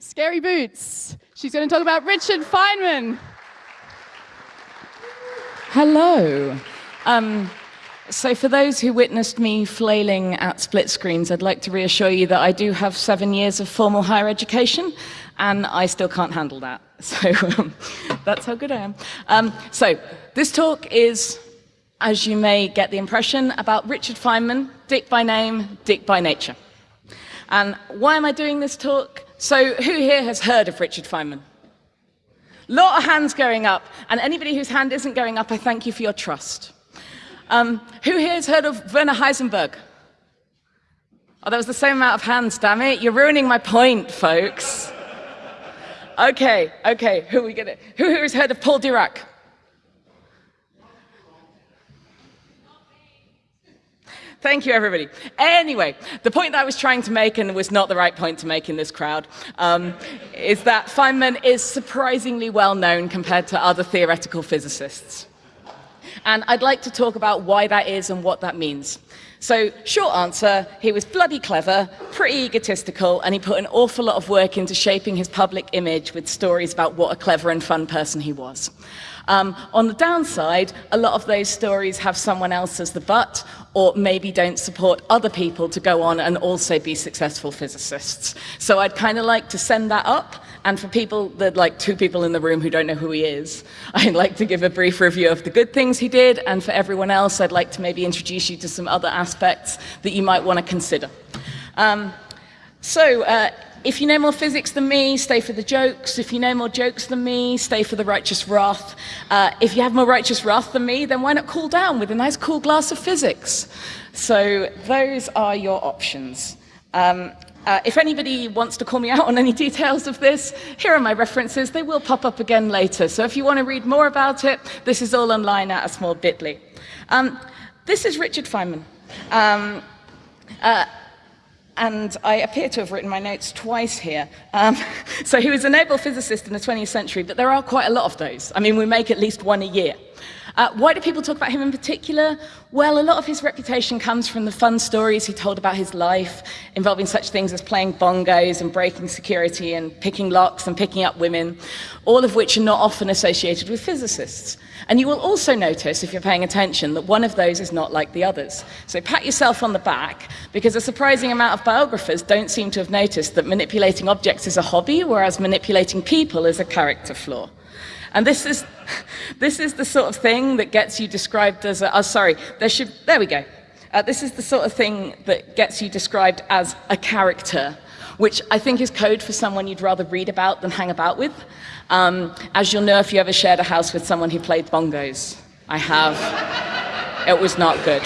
Scary Boots. She's going to talk about Richard Feynman. Hello. Um, so for those who witnessed me flailing at split screens, I'd like to reassure you that I do have seven years of formal higher education, and I still can't handle that. So um, that's how good I am. Um, so this talk is, as you may get the impression, about Richard Feynman, Dick by name, Dick by nature. And why am I doing this talk? So who here has heard of Richard Feynman? Lot of hands going up, and anybody whose hand isn't going up, I thank you for your trust. Um, who here has heard of Werner Heisenberg? Oh, that was the same amount of hands, damn it. You're ruining my point, folks. Okay, okay, who we get it? Who here has heard of Paul Dirac? Thank you, everybody. Anyway, the point that I was trying to make, and was not the right point to make in this crowd, um, is that Feynman is surprisingly well known compared to other theoretical physicists. And I'd like to talk about why that is and what that means. So, short answer, he was bloody clever, pretty egotistical, and he put an awful lot of work into shaping his public image with stories about what a clever and fun person he was. Um, on the downside, a lot of those stories have someone else as the butt, or maybe don't support other people to go on and also be successful physicists. So I'd kind of like to send that up. And for people, that like two people in the room who don't know who he is, I'd like to give a brief review of the good things he did. And for everyone else, I'd like to maybe introduce you to some other aspects that you might want to consider. Um, so uh, if you know more physics than me, stay for the jokes. If you know more jokes than me, stay for the righteous wrath. Uh, if you have more righteous wrath than me, then why not cool down with a nice cool glass of physics? So those are your options. Um, uh, if anybody wants to call me out on any details of this, here are my references. They will pop up again later. So if you want to read more about it, this is all online at a small bit.ly. Um, this is Richard Feynman. Um, uh, and I appear to have written my notes twice here. Um, so he was a Nobel physicist in the 20th century, but there are quite a lot of those. I mean, we make at least one a year. Uh, why do people talk about him in particular? Well, a lot of his reputation comes from the fun stories he told about his life, involving such things as playing bongos and breaking security and picking locks and picking up women, all of which are not often associated with physicists. And you will also notice, if you're paying attention, that one of those is not like the others. So pat yourself on the back, because a surprising amount of biographers don't seem to have noticed that manipulating objects is a hobby, whereas manipulating people is a character flaw. And this is, this is the sort of thing that gets you described as a, oh, sorry, there should, there we go. Uh, this is the sort of thing that gets you described as a character, which I think is code for someone you'd rather read about than hang about with. Um, as you'll know if you ever shared a house with someone who played bongos. I have. it was not good.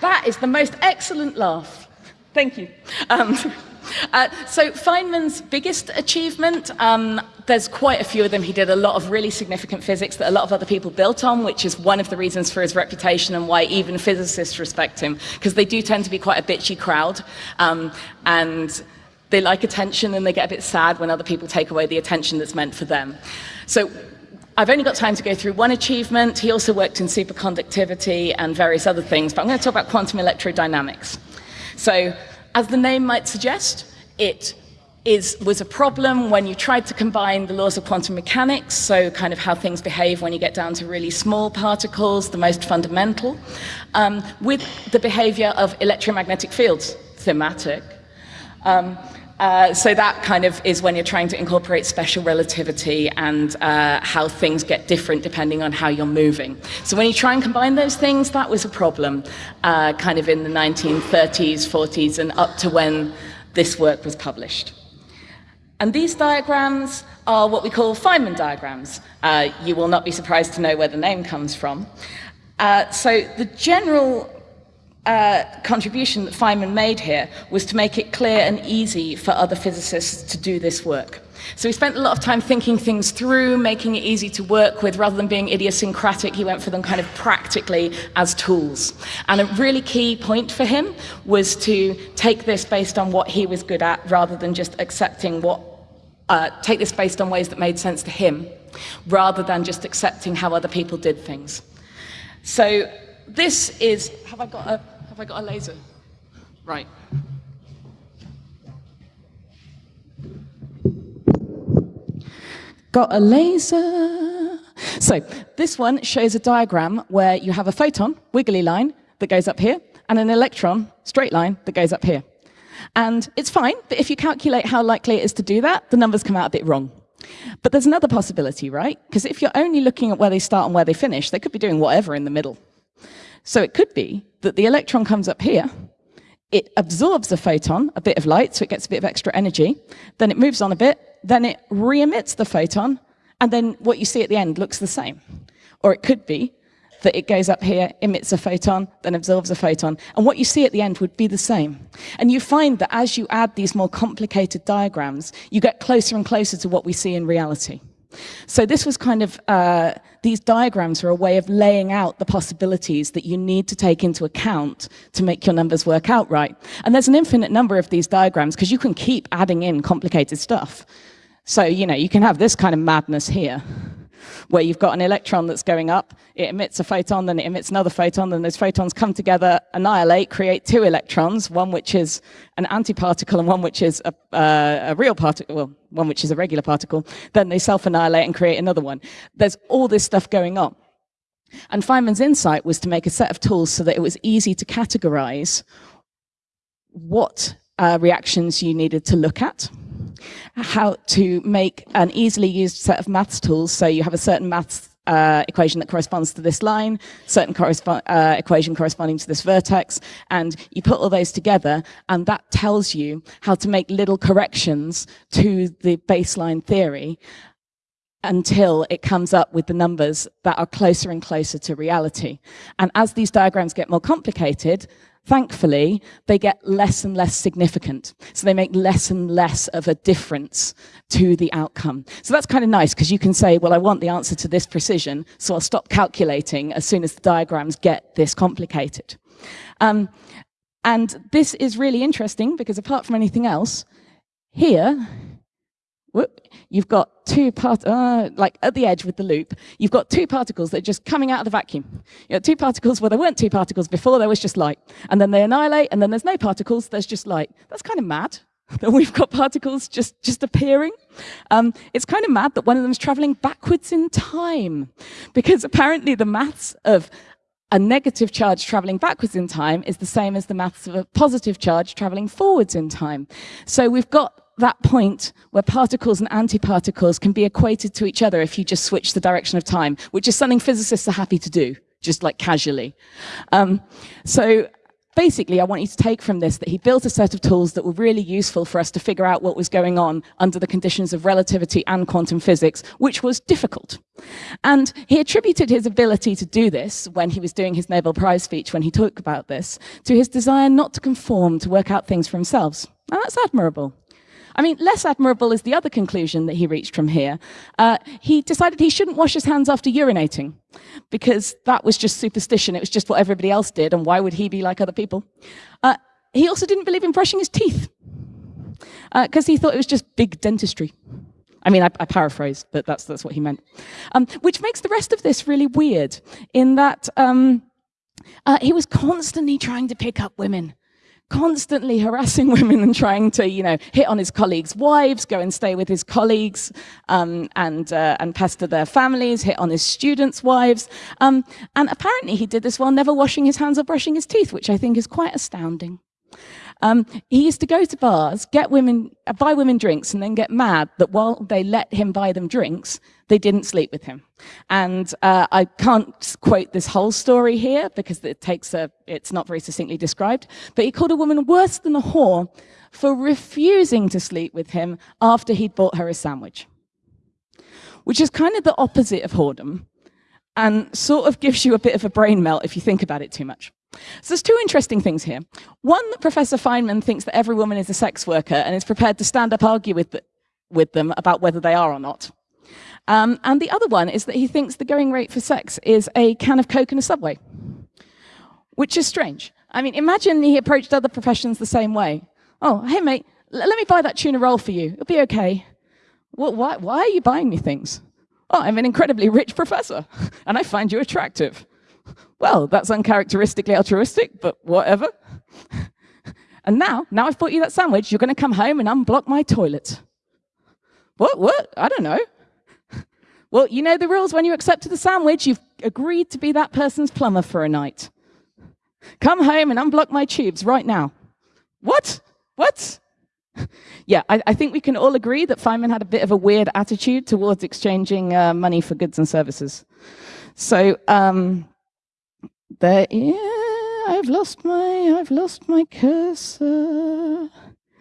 That is the most excellent laugh. Thank you. Um, uh, so Feynman's biggest achievement, um, there's quite a few of them. He did a lot of really significant physics that a lot of other people built on, which is one of the reasons for his reputation and why even physicists respect him, because they do tend to be quite a bitchy crowd. Um, and they like attention and they get a bit sad when other people take away the attention that's meant for them. So I've only got time to go through one achievement. He also worked in superconductivity and various other things, but I'm going to talk about quantum electrodynamics. So as the name might suggest, it is, was a problem when you tried to combine the laws of quantum mechanics, so kind of how things behave when you get down to really small particles, the most fundamental, um, with the behavior of electromagnetic fields, thematic. Um, uh, so that kind of is when you're trying to incorporate special relativity and uh, how things get different depending on how you're moving. So when you try and combine those things, that was a problem uh, kind of in the 1930s, 40s, and up to when this work was published. And these diagrams are what we call Feynman diagrams. Uh, you will not be surprised to know where the name comes from. Uh, so the general uh, contribution that Feynman made here was to make it clear and easy for other physicists to do this work. So he spent a lot of time thinking things through, making it easy to work with, rather than being idiosyncratic, he went for them kind of practically as tools. And a really key point for him was to take this based on what he was good at, rather than just accepting what, uh, take this based on ways that made sense to him, rather than just accepting how other people did things. So this is, have I got a, have I got a laser? Right. Got a laser. So this one shows a diagram where you have a photon, wiggly line, that goes up here, and an electron, straight line, that goes up here. And it's fine, but if you calculate how likely it is to do that, the numbers come out a bit wrong. But there's another possibility, right? Because if you're only looking at where they start and where they finish, they could be doing whatever in the middle. So it could be that the electron comes up here, it absorbs a photon, a bit of light, so it gets a bit of extra energy, then it moves on a bit, then it re-emits the photon, and then what you see at the end looks the same. Or it could be that it goes up here, emits a photon, then absorbs a photon. And what you see at the end would be the same. And you find that as you add these more complicated diagrams, you get closer and closer to what we see in reality. So this was kind of, uh, these diagrams are a way of laying out the possibilities that you need to take into account to make your numbers work out right. And there's an infinite number of these diagrams because you can keep adding in complicated stuff. So, you know, you can have this kind of madness here where you've got an electron that's going up, it emits a photon, then it emits another photon, then those photons come together, annihilate, create two electrons, one which is an antiparticle and one which is a, uh, a real particle, well, one which is a regular particle, then they self-annihilate and create another one. There's all this stuff going on. And Feynman's insight was to make a set of tools so that it was easy to categorize what uh, reactions you needed to look at, how to make an easily used set of maths tools. So you have a certain maths uh, equation that corresponds to this line, certain uh, equation corresponding to this vertex, and you put all those together, and that tells you how to make little corrections to the baseline theory until it comes up with the numbers that are closer and closer to reality. And as these diagrams get more complicated, thankfully, they get less and less significant. So they make less and less of a difference to the outcome. So that's kind of nice because you can say, well, I want the answer to this precision, so I'll stop calculating as soon as the diagrams get this complicated. Um, and this is really interesting because apart from anything else, here, whoop, you've got two part, uh, like at the edge with the loop, you've got two particles that are just coming out of the vacuum. You know, two particles where there weren't two particles before, there was just light. And then they annihilate, and then there's no particles, there's just light. That's kind of mad that we've got particles just, just appearing. Um, it's kind of mad that one of them is traveling backwards in time, because apparently the maths of a negative charge traveling backwards in time is the same as the maths of a positive charge traveling forwards in time. So we've got that point where particles and antiparticles can be equated to each other if you just switch the direction of time, which is something physicists are happy to do, just like casually. Um, so basically, I want you to take from this that he built a set of tools that were really useful for us to figure out what was going on under the conditions of relativity and quantum physics, which was difficult. And he attributed his ability to do this when he was doing his Nobel Prize speech, when he talked about this, to his desire not to conform, to work out things for himself. And that's admirable. I mean, less admirable is the other conclusion that he reached from here. Uh, he decided he shouldn't wash his hands after urinating because that was just superstition. It was just what everybody else did, and why would he be like other people? Uh, he also didn't believe in brushing his teeth because uh, he thought it was just big dentistry. I mean, I, I paraphrase, but that's, that's what he meant. Um, which makes the rest of this really weird in that um, uh, he was constantly trying to pick up women constantly harassing women and trying to, you know, hit on his colleagues' wives, go and stay with his colleagues um, and, uh, and pester their families, hit on his students' wives. Um, and apparently he did this while never washing his hands or brushing his teeth, which I think is quite astounding. Um, he used to go to bars, get women, uh, buy women drinks, and then get mad that while they let him buy them drinks, they didn't sleep with him. And uh, I can't quote this whole story here because it takes a, it's not very succinctly described, but he called a woman worse than a whore for refusing to sleep with him after he'd bought her a sandwich. Which is kind of the opposite of whoredom and sort of gives you a bit of a brain melt if you think about it too much. So there's two interesting things here. One, that Professor Feynman thinks that every woman is a sex worker and is prepared to stand up argue with, with them about whether they are or not. Um, and the other one is that he thinks the going rate for sex is a can of Coke in a subway, which is strange. I mean, imagine he approached other professions the same way. Oh, hey, mate, let me buy that tuna roll for you. It'll be okay. Well, why, why are you buying me things? Oh, I'm an incredibly rich professor, and I find you attractive. Well, that's uncharacteristically altruistic, but whatever. and now, now I've bought you that sandwich, you're going to come home and unblock my toilet. What, what? I don't know. Well, you know the rules when you accepted the sandwich. You've agreed to be that person's plumber for a night. Come home and unblock my tubes right now. What? What? yeah, I, I, think we can all agree that Feynman had a bit of a weird attitude towards exchanging uh, money for goods and services. So um, there, yeah, I've lost my, I've lost my cursor.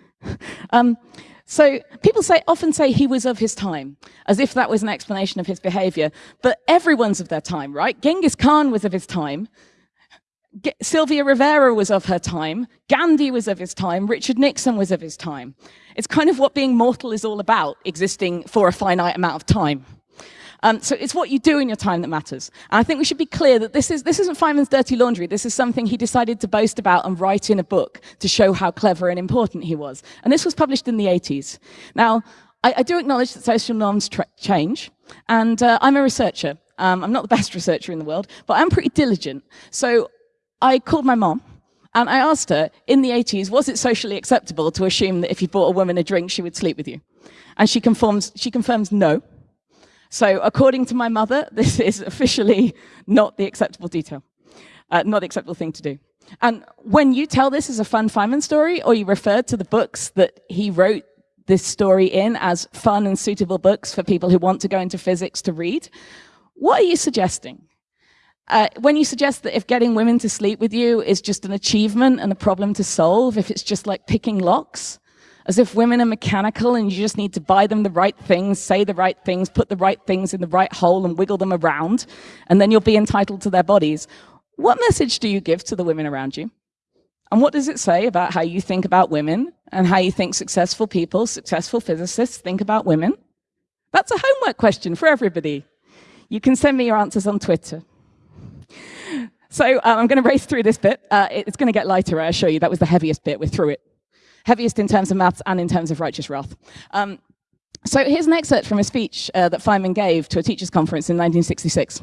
um, so people say, often say he was of his time, as if that was an explanation of his behavior. But everyone's of their time, right? Genghis Khan was of his time. G Sylvia Rivera was of her time. Gandhi was of his time. Richard Nixon was of his time. It's kind of what being mortal is all about, existing for a finite amount of time. Um, so it's what you do in your time that matters. And I think we should be clear that this, is, this isn't Feynman's dirty laundry. This is something he decided to boast about and write in a book to show how clever and important he was. And this was published in the 80s. Now, I, I do acknowledge that social norms change, and uh, I'm a researcher. Um, I'm not the best researcher in the world, but I'm pretty diligent. So I called my mom, and I asked her, in the 80s, was it socially acceptable to assume that if you bought a woman a drink, she would sleep with you? And she confirms, she confirms no. So according to my mother, this is officially not the acceptable detail, uh, not the acceptable thing to do. And when you tell this as a fun Feynman story, or you refer to the books that he wrote this story in as fun and suitable books for people who want to go into physics to read, what are you suggesting? Uh, when you suggest that if getting women to sleep with you is just an achievement and a problem to solve, if it's just like picking locks, as if women are mechanical and you just need to buy them the right things, say the right things, put the right things in the right hole and wiggle them around, and then you'll be entitled to their bodies. What message do you give to the women around you? And what does it say about how you think about women and how you think successful people, successful physicists think about women? That's a homework question for everybody. You can send me your answers on Twitter. So uh, I'm going to race through this bit. Uh, it's going to get lighter, I assure you. That was the heaviest bit. We're through it heaviest in terms of maths and in terms of righteous wrath. Um, so here's an excerpt from a speech uh, that Feynman gave to a teachers' conference in 1966.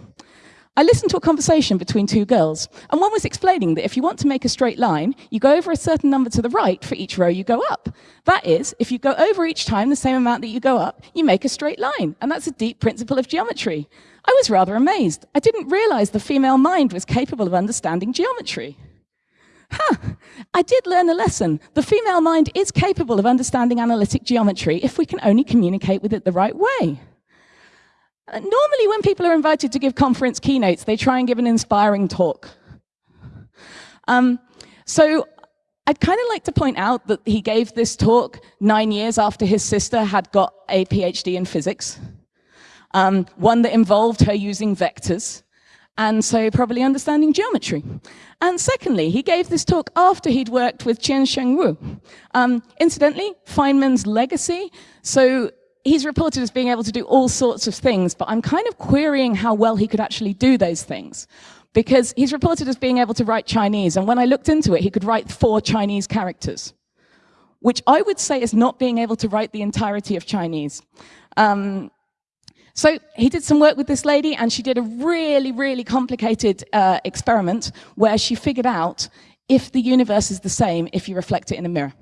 I listened to a conversation between two girls, and one was explaining that if you want to make a straight line, you go over a certain number to the right for each row you go up. That is, if you go over each time the same amount that you go up, you make a straight line, and that's a deep principle of geometry. I was rather amazed. I didn't realize the female mind was capable of understanding geometry huh, I did learn a lesson. The female mind is capable of understanding analytic geometry if we can only communicate with it the right way. Uh, normally, when people are invited to give conference keynotes, they try and give an inspiring talk. Um, so I'd kind of like to point out that he gave this talk nine years after his sister had got a PhD in physics, um, one that involved her using vectors and so probably understanding geometry. And secondly, he gave this talk after he'd worked with Chien-Shiung Wu. Um, incidentally, Feynman's legacy, so he's reported as being able to do all sorts of things, but I'm kind of querying how well he could actually do those things. Because he's reported as being able to write Chinese, and when I looked into it, he could write four Chinese characters, which I would say is not being able to write the entirety of Chinese. Um, so he did some work with this lady, and she did a really, really complicated uh, experiment where she figured out if the universe is the same if you reflect it in a mirror.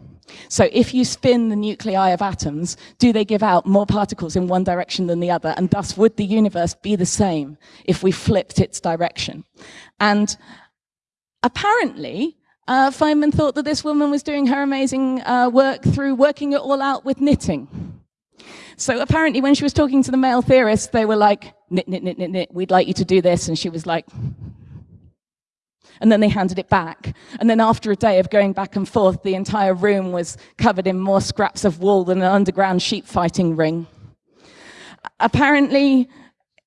So if you spin the nuclei of atoms, do they give out more particles in one direction than the other? And thus, would the universe be the same if we flipped its direction? And apparently, uh, Feynman thought that this woman was doing her amazing uh, work through working it all out with knitting. So apparently when she was talking to the male theorists, they were like, knit, knit, knit, knit, knit, we'd like you to do this. And she was like, and then they handed it back. And then after a day of going back and forth, the entire room was covered in more scraps of wool than an underground sheep fighting ring. Apparently,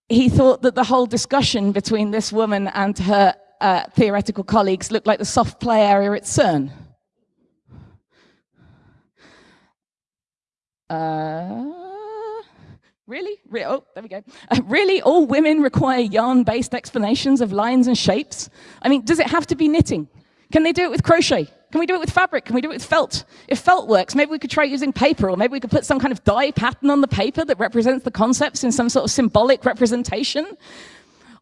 he thought that the whole discussion between this woman and her uh, theoretical colleagues looked like the soft play area at CERN. Uh, Really? Re oh, there we go. Uh, really, all women require yarn-based explanations of lines and shapes? I mean, does it have to be knitting? Can they do it with crochet? Can we do it with fabric? Can we do it with felt? If felt works, maybe we could try using paper, or maybe we could put some kind of dye pattern on the paper that represents the concepts in some sort of symbolic representation.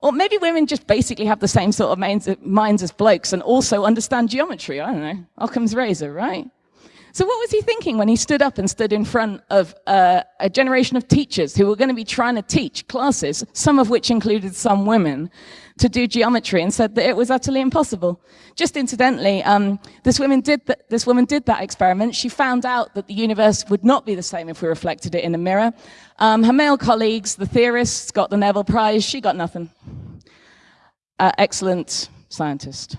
Or maybe women just basically have the same sort of minds, minds as blokes and also understand geometry. I don't know. Occam's razor, right? So what was he thinking when he stood up and stood in front of uh, a generation of teachers who were going to be trying to teach classes, some of which included some women, to do geometry and said that it was utterly impossible. Just incidentally, um, this, woman did th this woman did that experiment. She found out that the universe would not be the same if we reflected it in a mirror. Um, her male colleagues, the theorists, got the Nobel Prize. She got nothing. Uh, excellent scientist.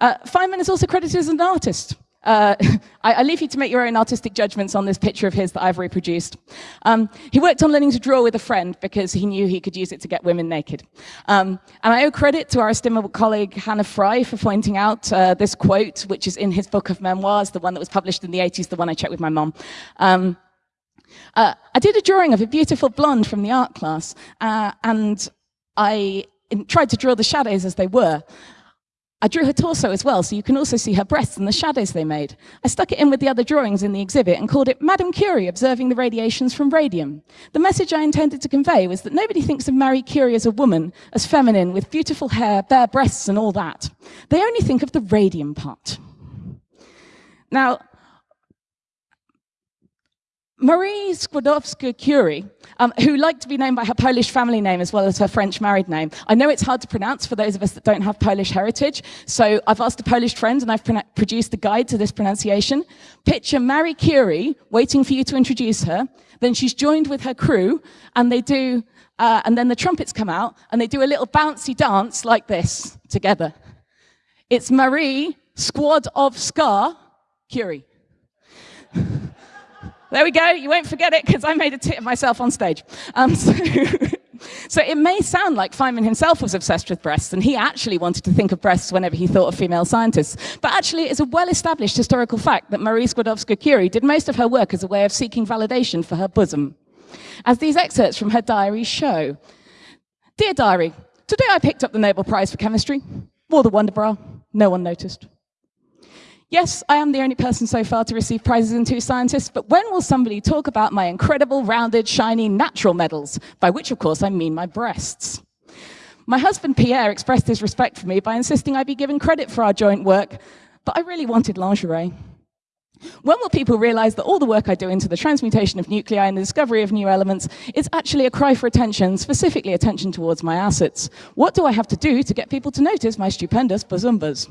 Uh, Feynman is also credited as an artist. Uh, I, I, leave you to make your own artistic judgments on this picture of his that I've reproduced. Um, he worked on learning to draw with a friend because he knew he could use it to get women naked. Um, and I owe credit to our estimable colleague Hannah Fry for pointing out uh, this quote, which is in his book of memoirs, the one that was published in the 80s, the one I checked with my mom. Um, uh, I did a drawing of a beautiful blonde from the art class, uh, and I tried to draw the shadows as they were. I drew her torso as well, so you can also see her breasts and the shadows they made. I stuck it in with the other drawings in the exhibit and called it Madame Curie observing the radiations from radium. The message I intended to convey was that nobody thinks of Marie Curie as a woman, as feminine, with beautiful hair, bare breasts and all that. They only think of the radium part. Now, Marie Skłodowska-Curie, um, who liked to be known by her Polish family name as well as her French married name. I know it's hard to pronounce for those of us that don't have Polish heritage, so I've asked a Polish friend and I've produced a guide to this pronunciation. Picture Marie Curie waiting for you to introduce her, then she's joined with her crew and they do, uh, and then the trumpets come out and they do a little bouncy dance like this together. It's Marie Squad of Skłodowska Curie. There we go. You won't forget it because I made a tit of myself on stage. Um, so, so, it may sound like Feynman himself was obsessed with breasts and he actually wanted to think of breasts whenever he thought of female scientists. But actually, it's a well-established historical fact that Marie Skłodowska-Curie did most of her work as a way of seeking validation for her bosom. As these excerpts from her diary show. Dear diary, today I picked up the Nobel Prize for Chemistry. Wore the Wonder Bra. No one noticed. Yes, I am the only person so far to receive prizes in Two Scientists, but when will somebody talk about my incredible, rounded, shiny, natural medals? By which, of course, I mean my breasts. My husband, Pierre, expressed his respect for me by insisting I be given credit for our joint work, but I really wanted lingerie. When will people realize that all the work I do into the transmutation of nuclei and the discovery of new elements is actually a cry for attention, specifically attention towards my assets? What do I have to do to get people to notice my stupendous bazumbas?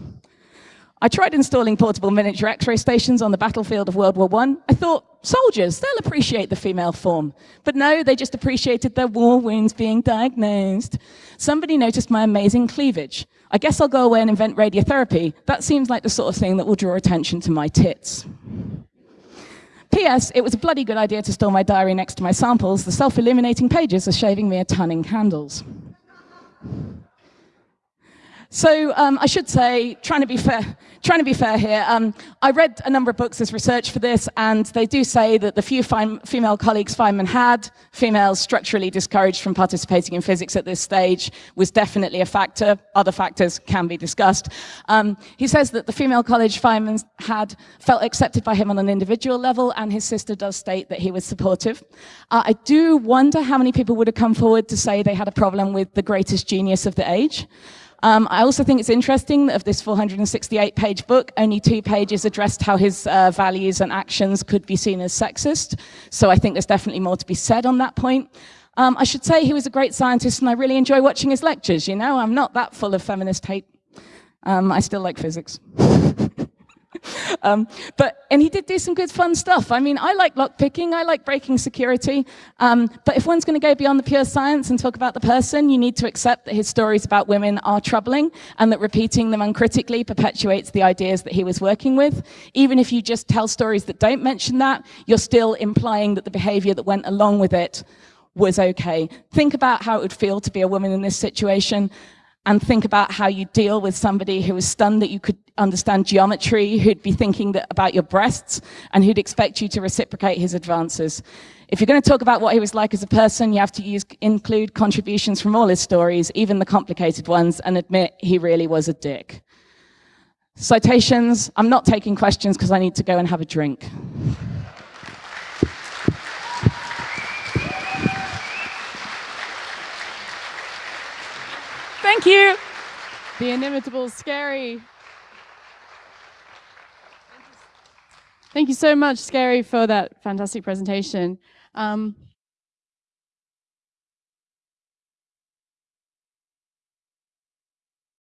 I tried installing portable miniature x-ray stations on the battlefield of World War I. I thought, soldiers, they'll appreciate the female form. But no, they just appreciated their war wounds being diagnosed. Somebody noticed my amazing cleavage. I guess I'll go away and invent radiotherapy. That seems like the sort of thing that will draw attention to my tits. P.S. It was a bloody good idea to store my diary next to my samples. The self-illuminating pages are shaving me a ton in candles. So um, I should say, trying to be fair, trying to be fair here, um, I read a number of books as research for this, and they do say that the few female colleagues Feynman had, females structurally discouraged from participating in physics at this stage, was definitely a factor. Other factors can be discussed. Um, he says that the female college Feynman had felt accepted by him on an individual level, and his sister does state that he was supportive. Uh, I do wonder how many people would have come forward to say they had a problem with the greatest genius of the age. Um, I also think it's interesting that of this 468-page book, only two pages addressed how his uh, values and actions could be seen as sexist. So I think there's definitely more to be said on that point. Um, I should say he was a great scientist and I really enjoy watching his lectures, you know? I'm not that full of feminist hate. Um, I still like physics. um, but, and he did do some good fun stuff. I mean, I like lockpicking, I like breaking security. Um, but if one's going to go beyond the pure science and talk about the person, you need to accept that his stories about women are troubling and that repeating them uncritically perpetuates the ideas that he was working with. Even if you just tell stories that don't mention that, you're still implying that the behavior that went along with it was okay. Think about how it would feel to be a woman in this situation and think about how you deal with somebody who was stunned that you could understand geometry, who'd be thinking that, about your breasts, and who'd expect you to reciprocate his advances. If you're going to talk about what he was like as a person, you have to use, include contributions from all his stories, even the complicated ones, and admit he really was a dick. Citations, I'm not taking questions because I need to go and have a drink. Thank you. The inimitable Scary. Thank you so much, Scary, for that fantastic presentation. Um,